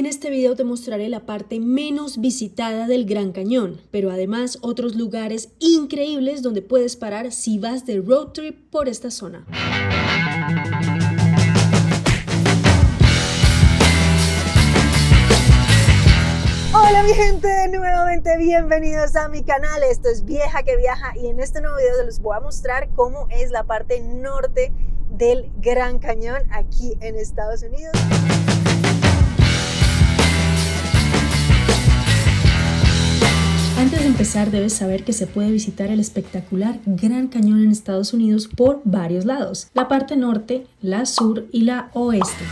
En este video te mostraré la parte menos visitada del Gran Cañón, pero además otros lugares increíbles donde puedes parar si vas de road trip por esta zona. Hola mi gente, nuevamente bienvenidos a mi canal, esto es Vieja que Viaja y en este nuevo video les voy a mostrar cómo es la parte norte del Gran Cañón aquí en Estados Unidos. Empezar debes saber que se puede visitar el espectacular Gran Cañón en Estados Unidos por varios lados, la parte norte, la sur y la oeste.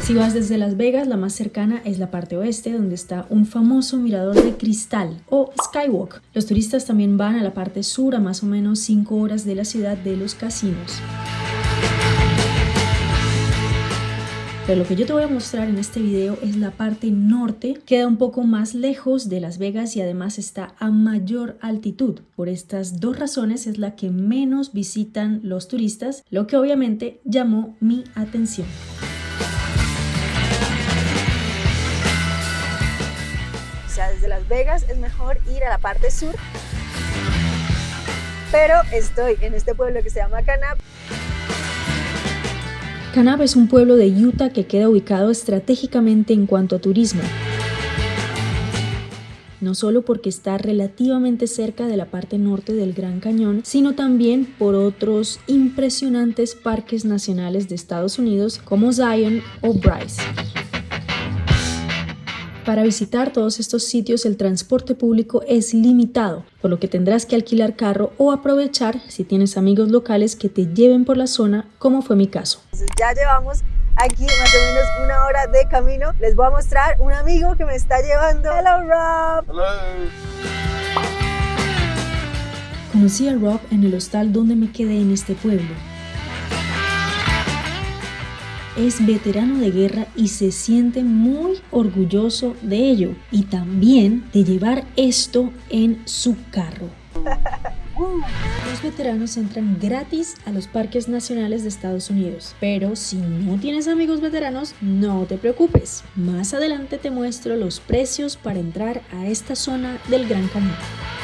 Si vas desde Las Vegas, la más cercana es la parte oeste, donde está un famoso mirador de cristal o Skywalk. Los turistas también van a la parte sur, a más o menos 5 horas de la ciudad de los casinos. Pero lo que yo te voy a mostrar en este video es la parte norte, queda un poco más lejos de Las Vegas y además está a mayor altitud. Por estas dos razones es la que menos visitan los turistas, lo que obviamente llamó mi atención. O sea, desde Las Vegas es mejor ir a la parte sur, pero estoy en este pueblo que se llama Canap. Kanab es un pueblo de Utah que queda ubicado estratégicamente en cuanto a turismo. No solo porque está relativamente cerca de la parte norte del Gran Cañón, sino también por otros impresionantes parques nacionales de Estados Unidos como Zion o Bryce. Para visitar todos estos sitios el transporte público es limitado, por lo que tendrás que alquilar carro o aprovechar si tienes amigos locales que te lleven por la zona, como fue mi caso. Ya llevamos aquí más o menos una hora de camino. Les voy a mostrar un amigo que me está llevando. Hello Rob. Hello. Conocí a Rob en el hostal donde me quedé en este pueblo es veterano de guerra y se siente muy orgulloso de ello y también de llevar esto en su carro. Los veteranos entran gratis a los parques nacionales de Estados Unidos, pero si no tienes amigos veteranos, no te preocupes. Más adelante te muestro los precios para entrar a esta zona del Gran Cañón.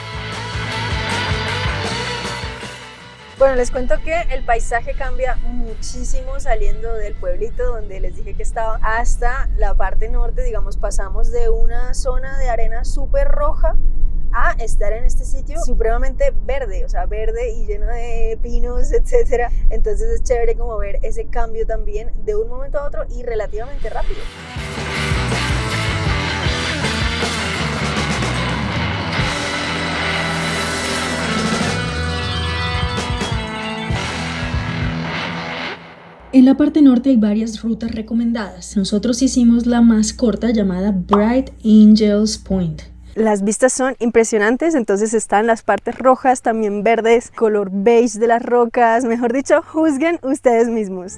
Bueno, les cuento que el paisaje cambia muchísimo saliendo del pueblito donde les dije que estaba hasta la parte norte, digamos, pasamos de una zona de arena súper roja a estar en este sitio supremamente verde, o sea, verde y lleno de pinos, etcétera. Entonces es chévere como ver ese cambio también de un momento a otro y relativamente rápido. En la parte norte hay varias rutas recomendadas. Nosotros hicimos la más corta llamada Bright Angels Point. Las vistas son impresionantes, entonces están las partes rojas, también verdes, color beige de las rocas, mejor dicho, juzguen ustedes mismos.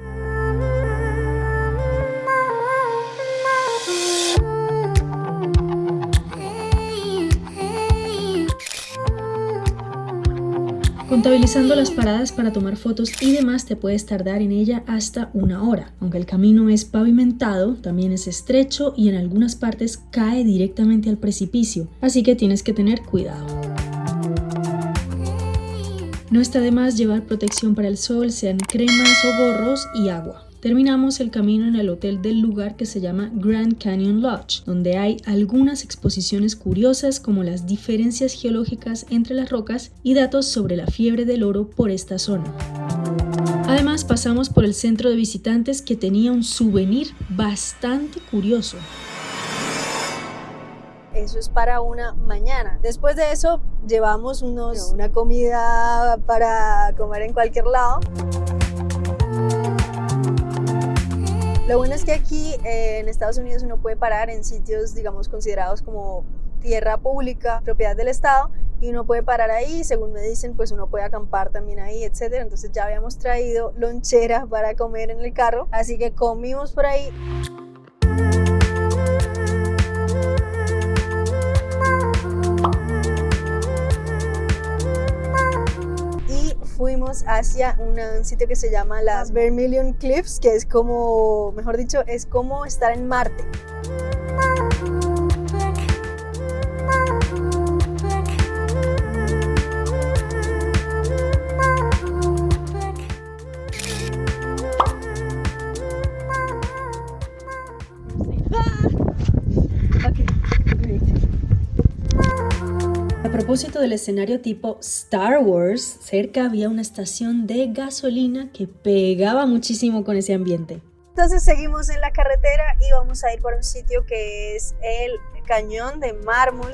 Contabilizando las paradas para tomar fotos y demás te puedes tardar en ella hasta una hora. Aunque el camino es pavimentado, también es estrecho y en algunas partes cae directamente al precipicio, así que tienes que tener cuidado. No está de más llevar protección para el sol, sean cremas o gorros y agua. Terminamos el camino en el hotel del lugar que se llama Grand Canyon Lodge, donde hay algunas exposiciones curiosas como las diferencias geológicas entre las rocas y datos sobre la fiebre del oro por esta zona. Además pasamos por el centro de visitantes que tenía un souvenir bastante curioso. Eso es para una mañana. Después de eso llevamos unos, una comida para comer en cualquier lado. Lo bueno es que aquí eh, en Estados Unidos uno puede parar en sitios, digamos, considerados como tierra pública, propiedad del Estado, y uno puede parar ahí, según me dicen, pues uno puede acampar también ahí, etcétera. Entonces ya habíamos traído lonchera para comer en el carro, así que comimos por ahí. Hacia un sitio que se llama las Vermilion Cliffs, que es como, mejor dicho, es como estar en Marte. Propósito del escenario tipo Star Wars, cerca había una estación de gasolina que pegaba muchísimo con ese ambiente. Entonces seguimos en la carretera y vamos a ir por un sitio que es el Cañón de Mármol.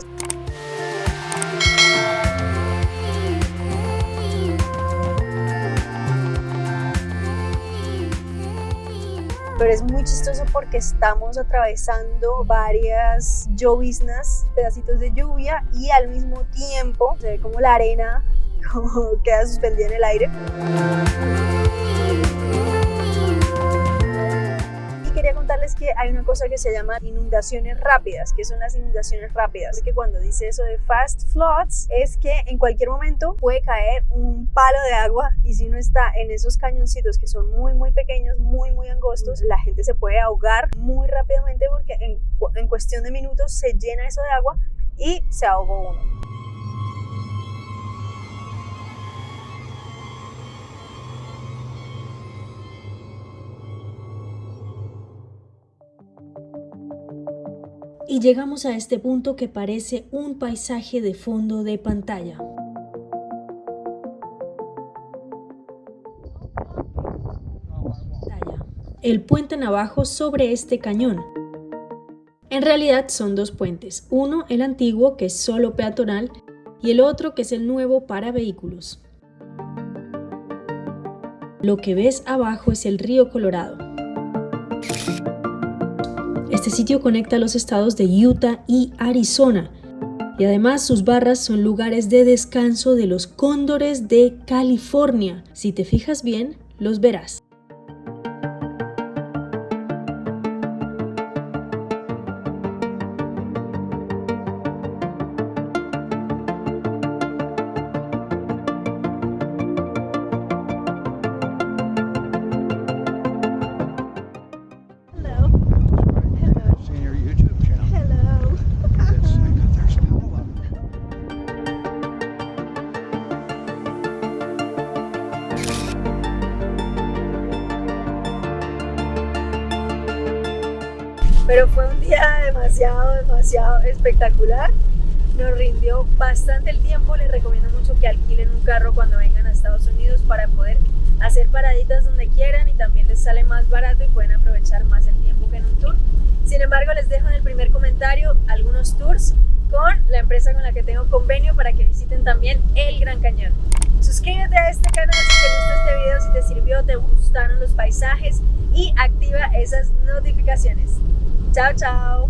Pero es muy chistoso porque estamos atravesando varias lloviznas, pedacitos de lluvia y al mismo tiempo se ve como la arena como queda suspendida en el aire. Contarles que hay una cosa que se llama inundaciones rápidas. que son las inundaciones rápidas? Que cuando dice eso de fast floods es que en cualquier momento puede caer un palo de agua y si uno está en esos cañoncitos que son muy muy pequeños, muy muy angostos, la gente se puede ahogar muy rápidamente porque en, en cuestión de minutos se llena eso de agua y se ahogó uno. Y llegamos a este punto que parece un paisaje de fondo de pantalla. El puente navajo sobre este cañón. En realidad son dos puentes, uno el antiguo que es solo peatonal y el otro que es el nuevo para vehículos. Lo que ves abajo es el río Colorado. Sitio conecta los estados de Utah y Arizona y además sus barras son lugares de descanso de los cóndores de California. Si te fijas bien, los verás. Pero fue un día demasiado, demasiado espectacular. Nos rindió bastante el tiempo, les recomiendo mucho que alquilen un carro cuando vengan a Estados Unidos para poder hacer paraditas donde quieran y también les sale más barato y pueden aprovechar más el tiempo que en un tour. Sin embargo, les dejo en el primer comentario algunos tours con la empresa con la que tengo convenio para que visiten también el Gran Cañón. Suscríbete a este canal si te gustó este video, si te sirvió, te gustaron los paisajes y activa esas notificaciones. 早早。